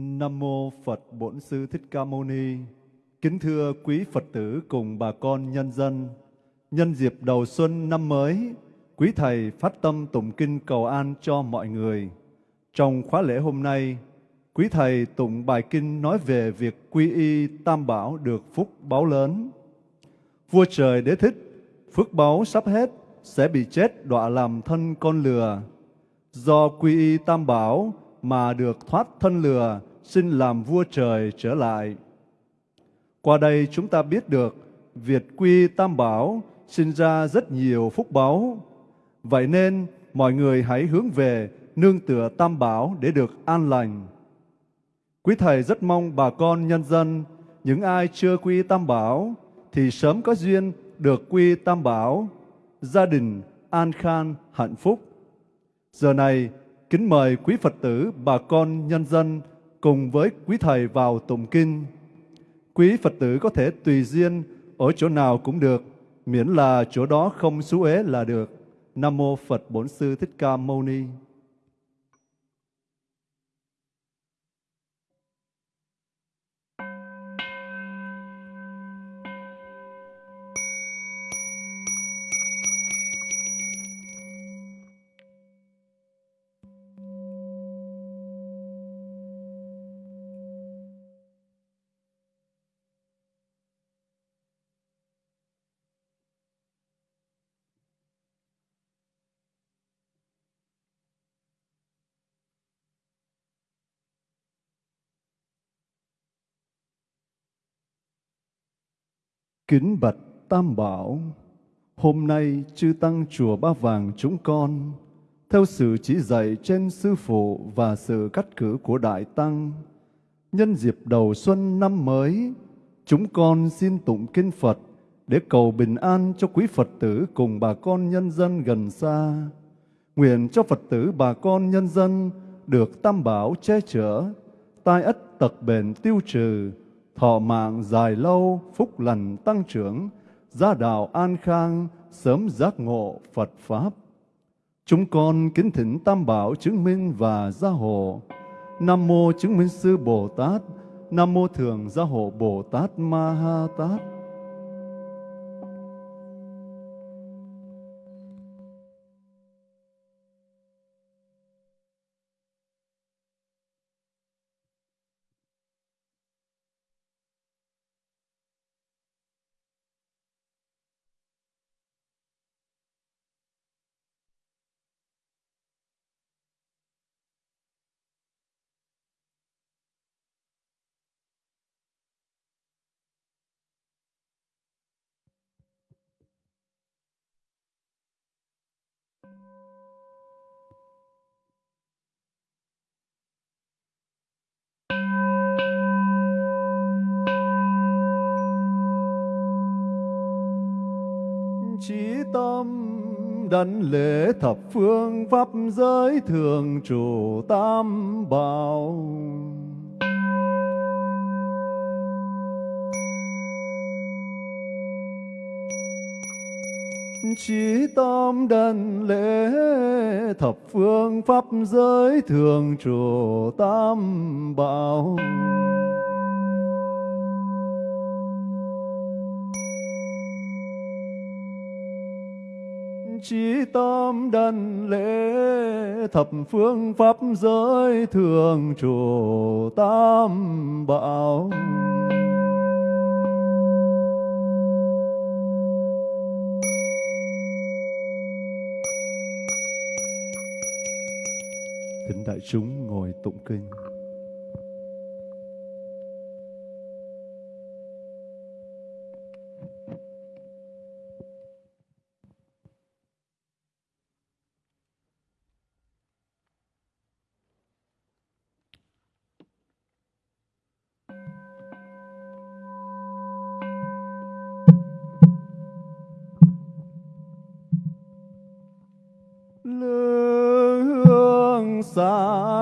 Nam mô Phật Bổn Sư Thích Ca Mâu Ni. Kính thưa quý Phật tử cùng bà con nhân dân, nhân dịp đầu xuân năm mới, quý thầy phát tâm tụng kinh cầu an cho mọi người. Trong khóa lễ hôm nay, quý thầy tụng bài kinh nói về việc quy y tam bảo được phúc báo lớn. Vua trời đế thích, phước báo sắp hết, sẽ bị chết đọa làm thân con lừa. Do quy y tam bảo mà được thoát thân lừa, xin làm vua trời trở lại. Qua đây chúng ta biết được Việt quy tam bảo sinh ra rất nhiều phúc báo. Vậy nên mọi người hãy hướng về nương tựa tam bảo để được an lành. Quý Thầy rất mong bà con nhân dân, những ai chưa quy tam bảo, thì sớm có duyên được quy tam bảo, gia đình an khang hạnh phúc. Giờ này, kính mời quý Phật tử, bà con nhân dân cùng với quý Thầy vào tụng kinh. Quý Phật tử có thể tùy duyên ở chỗ nào cũng được, miễn là chỗ đó không xú ế là được. Nam Mô Phật Bổn Sư Thích Ca Mâu Ni. Kính bạch Tam Bảo, hôm nay chư Tăng Chùa Ba Vàng chúng con, theo sự chỉ dạy trên Sư Phụ và sự cắt cử của Đại Tăng, nhân dịp đầu xuân năm mới, chúng con xin tụng kinh Phật để cầu bình an cho quý Phật tử cùng bà con nhân dân gần xa. Nguyện cho Phật tử bà con nhân dân được Tam Bảo che chở, tai ất tật bền tiêu trừ, thọ mạng dài lâu, phúc lành tăng trưởng, gia đạo an khang, sớm giác ngộ Phật Pháp. Chúng con kính thỉnh Tam Bảo chứng minh và gia hộ. Nam Mô chứng minh sư Bồ Tát, Nam Mô Thường gia hộ Bồ Tát Ma Ha Tát. Chí tâm đảnh lễ thập phương pháp giới thường trụ tam bảo. Chí tâm đần lễ thập phương pháp giới thường trụ tam bảo. Chí tâm đần lễ thập phương pháp giới thường trụ tam bảo. Thỉnh đại chúng ngồi tụng kinh.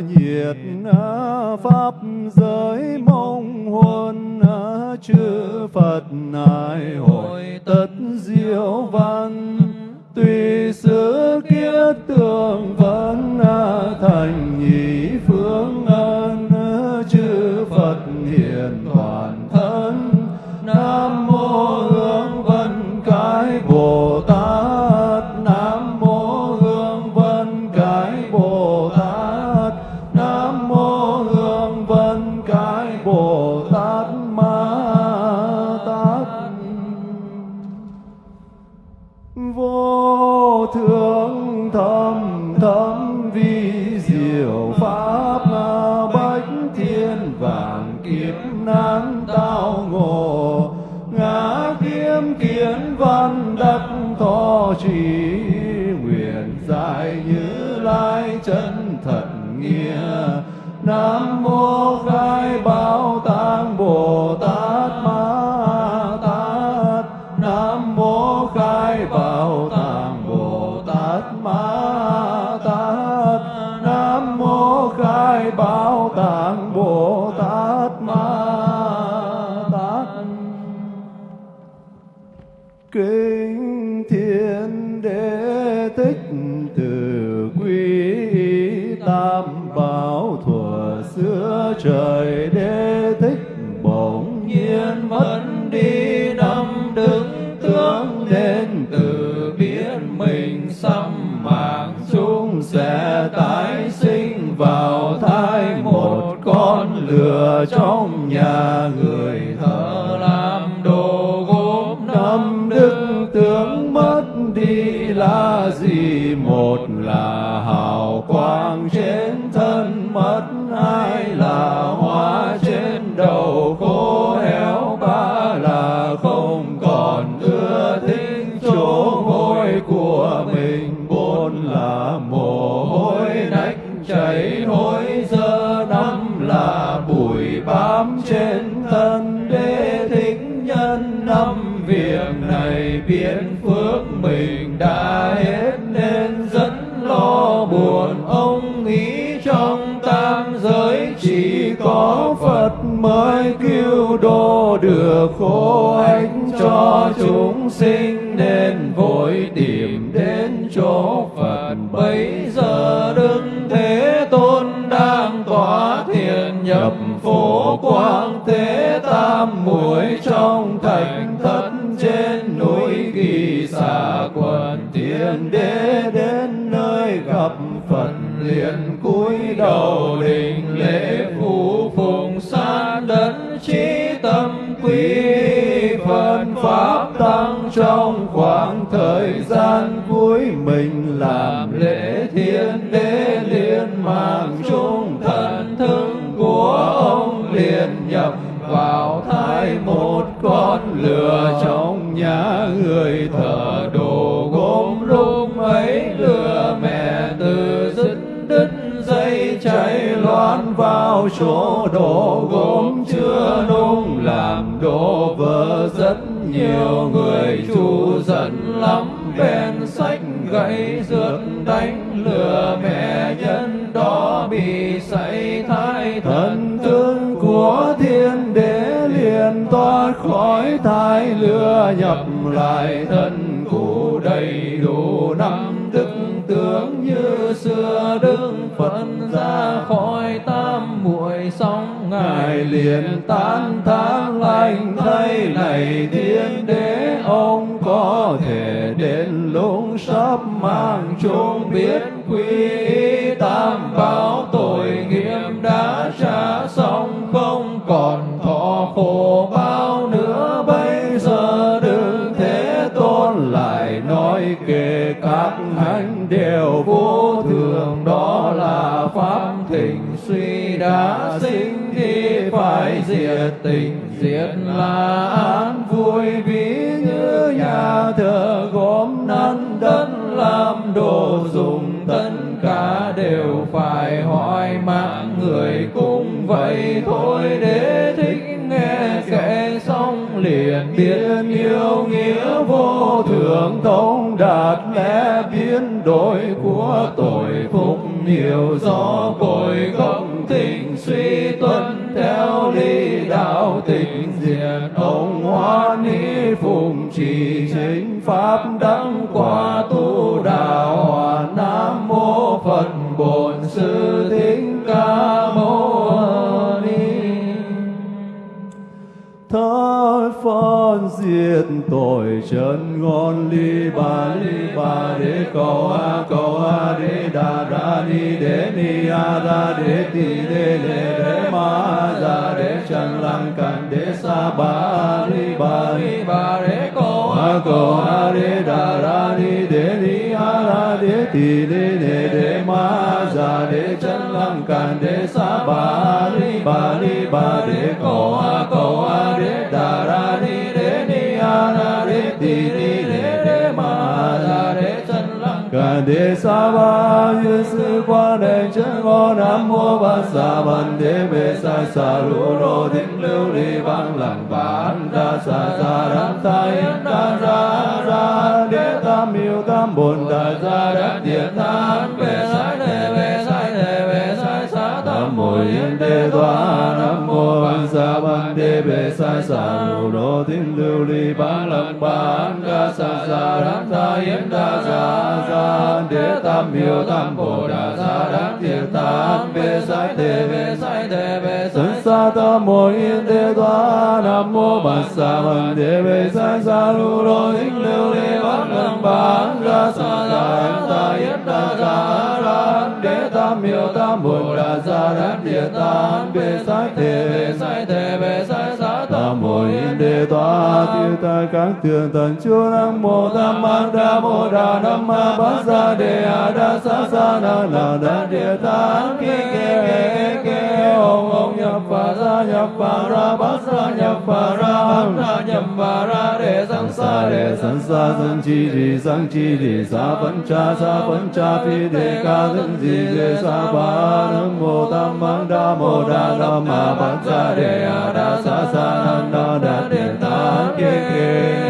nhiệt à, pháp giới mong huân à, chư phật nài hội tất diệu văn. Tùy xứ kiết tường vẫn à, thành nhị phương ân chư phật hiện toàn kiến văn đắc thọ trì nguyện giải như lai chân thật nghĩa. Nam mô khai khổ ích cho chúng sinh nên vội tìm đến chỗ Phật. Bấy giờ Đức Thế Tôn đang tỏa thiền nhập phổ quang thế tam muội trong thành thất trên núi kỳ xà quần thiên đế đến nơi gặp Phật liền cúi đầu đình trong khoảng thời gian cuối mình làm lễ thiên đế liên mạng trung thần thức của ông liền nhập vào thai một con lừa trong nhà người thờ đồ gốm lúc ấy lừa mẹ từ dứt đứt dây cháy loan vào chỗ đồ gốm chưa nung làm đổ vỡ rất nhiều người thái thần tướng của thiên đế liền thoát khỏi thai lừa nhập lại thân cụ đầy đủ năm đức tướng như xưa đức phật ra khỏi tam muội xong ngài liền tán thán lành thay này thiên đế ông có thể đến lúc sắp mang chung biết quy đã sinh thì phải diệt tình diệt là an vui ví như nhà thờ gốm nắn đất làm đồ dùng tất cả đều phải hỏi mạng người cũng vậy thôi. Để thích nghe kể xong liền biết yêu nghĩa vô thường thông đạt lẽ biến đổi của tội phúc hiểu rõ cội gốc tình suy tuân theo lý đạo tình diệt. Ông hóa ni phụng trì chính pháp đăng quả tu đạo. Hòa nam mô phật bổn sư thích ca mâu ni. Thất phân diệt tội chân ngon ly ba ly ba đế cô a cô a đế đà ra ni đế ni a ra đế ti đế đề đế ma ra đế chân lăng càn đế sa ba ly ba ly ba đế cô a cô a đế đà ra ni đế ni a ra đế ti đế đề đế ma ra đế chân lăng càn đế sa ba ly ba ly ba đế cô a đề sa ba như sư quan đề chân ngô nam mô bát sa văn đề bê sa sa lu rô thính lưu ly văn lặng bản đa sa sa đam ta yết đa ra ra đế tam miêu tam, bồn đa ra đắc địa tam bê sai đề bê sai đề bê sai, sa tam mô, yên đề toa nam, mô bát sa văn đề bê sa sa lu rô thính lưu ly văn lặng bản đa sa sa đam ta yết đa ra tam miêu tam bồ đà sa đắc thiệt tam bê sai đề bê sai đề bê sai sa tam mô yên đề toa nam mô bát sa văn đề bê sai sa lu rô thính lưu ly văn lặng bán ra sa sa đam ta yết đa ra ra đế tam miêu tam bồ đà sa đắc thiệt tam bê sai đề bê sai đề yên đế tiêu ta các thượng thần chúa nam mô tam ma đa mô đà nam ma bát sa đề a đa sa sa na na đa địa tán ki ke ke ke ông ông nhập phà ra nhập phà ra bát sa nhập phà ra bát sa nhập phà ra đề sang sa đề sang sa sang chi di sang chi đi sa vẫn cha sa vẫn cha phi đề ca thân di đề sa ba nam mô tam ma đa mô đà nam ma bát sa đề a đa sa sa na na đa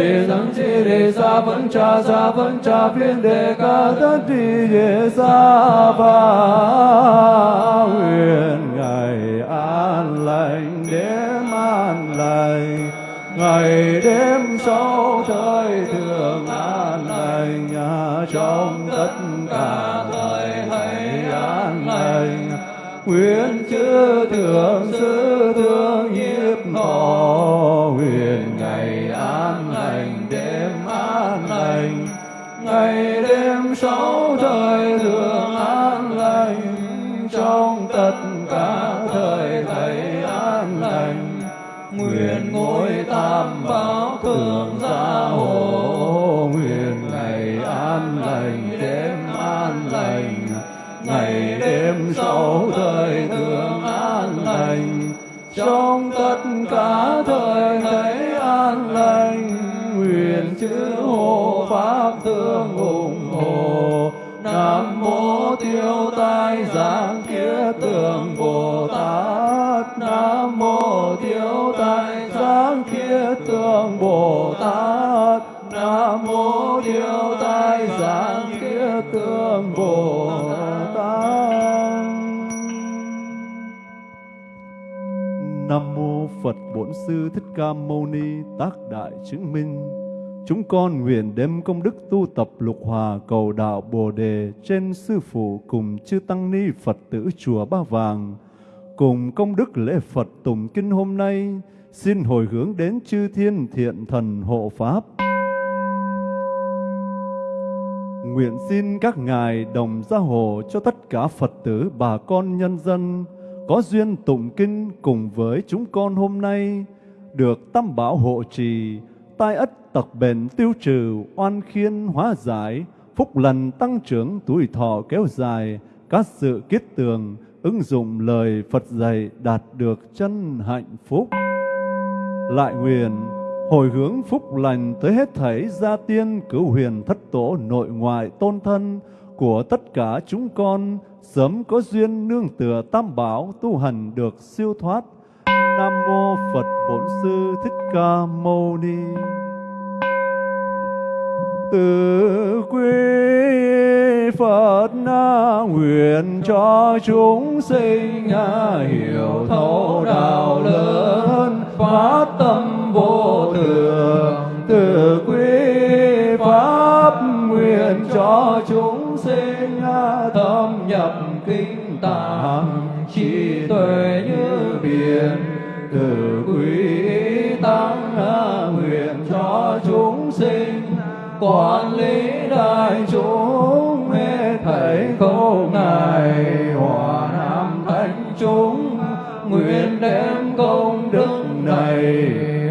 man đề a đề sang sa đề sa cha sa phân cha phiên đề ca tất đi đề sa ba nguyện ngày an lành, đêm an lành. Ngày đêm sau thời thường an lành, nhà trong tất cả thời hãy an lành. Nguyện chư thượng sư ngày đêm sáu thời thường an lành, trong tất cả thời thầy an lành. Nguyện ngôi tam bảo thường gia hộ, nguyện ngày an lành, đêm an lành. Ngày đêm sáu thời thường an lành, trong tất cả thời nam tiêu tai giảng kia tường bồ tát nam mô tiêu tai giảng kia tường bồ tát nam mô tiêu tai giảng kia tường bồ tát Nam mô Phật Bổn Sư Thích Ca Mâu Ni, Tác Đại Chứng Minh. Chúng con nguyện đem công đức tu tập lục hòa cầu đạo Bồ đề trên sư phụ cùng chư tăng ni Phật tử chùa Ba Vàng, cùng công đức lễ Phật tùng kinh hôm nay, xin hồi hướng đến chư thiên thiện thần hộ pháp. Nguyện xin các ngài đồng gia hộ cho tất cả Phật tử bà con nhân dân có duyên tụng kinh cùng với chúng con hôm nay được tam bảo hộ trì, tai ất tật bệnh tiêu trừ, oan khiên hóa giải, phúc lành tăng trưởng, tuổi thọ kéo dài, các sự kiết tường, ứng dụng lời Phật dạy đạt được chân hạnh phúc. Lại nguyện hồi hướng phúc lành tới hết thảy gia tiên cứu huyền thất tổ nội ngoại tôn thân của tất cả chúng con sớm có duyên nương tựa tam bảo tu hành được siêu thoát. Nam mô Phật Bổn Sư Thích Ca Mâu Ni. Từ quý Phật na nguyện cho chúng sinh hiểu thấu đạo lớn, phát tâm vô thường. Từ quý pháp nguyện cho chúng sinh thâm nhập kinh tạng, trí tuệ như biển. Từ quý tăng nguyện quản lý đại chúng hết câu ngài hòa nam thánh chúng nguyện đem công đức này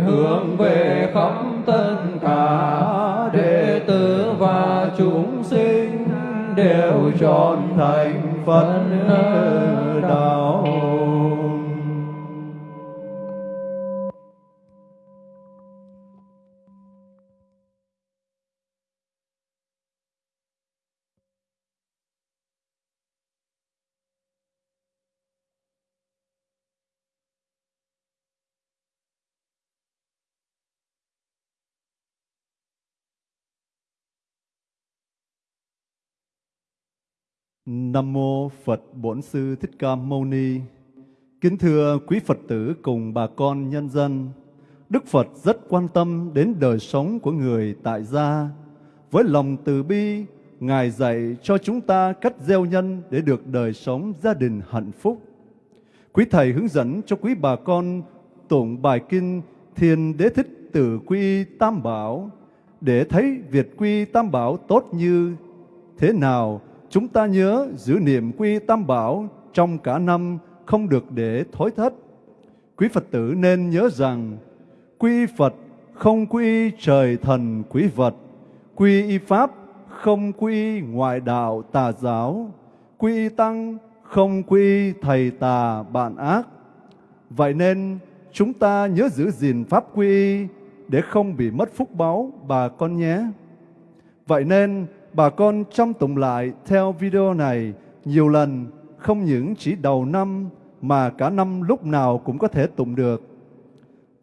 hướng về khắp tất cả đệ tử và chúng sinh, đều trọn thành Phật đạo. Nam mô Phật Bổn Sư Thích Ca Mâu Ni. Kính thưa quý Phật tử cùng bà con nhân dân, Đức Phật rất quan tâm đến đời sống của người tại gia. Với lòng từ bi, Ngài dạy cho chúng ta cách gieo nhân để được đời sống gia đình hạnh phúc. Quý Thầy hướng dẫn cho quý bà con tụng bài kinh Thiên Đế Thích Tử Quy Tam Bảo để thấy việc quy Tam Bảo tốt như thế nào chúng ta nhớ giữ niệm quy tam bảo trong cả năm không được để thối thất. Quý Phật tử nên nhớ rằng quy Phật không quy trời thần quý vật, quy y pháp không quy ngoại đạo tà giáo, quy tăng không quy thầy tà bạn ác. Vậy nên chúng ta nhớ giữ gìn pháp quy để không bị mất phúc báo bà con nhé. Vậy nên bà con chăm tụng lại theo video này nhiều lần, không những chỉ đầu năm mà cả năm lúc nào cũng có thể tụng được.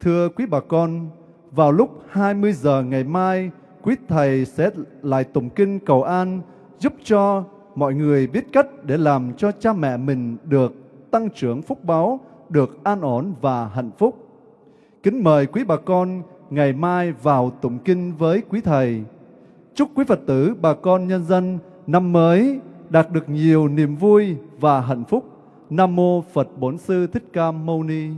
Thưa quý bà con, vào lúc 20 giờ ngày mai, quý thầy sẽ lại tụng kinh cầu an giúp cho mọi người biết cách để làm cho cha mẹ mình được tăng trưởng phúc báo, được an ổn và hạnh phúc. Kính mời quý bà con ngày mai vào tụng kinh với quý thầy. Chúc quý Phật tử, bà con nhân dân năm mới đạt được nhiều niềm vui và hạnh phúc. Nam mô Phật Bổn Sư Thích Ca Mâu Ni.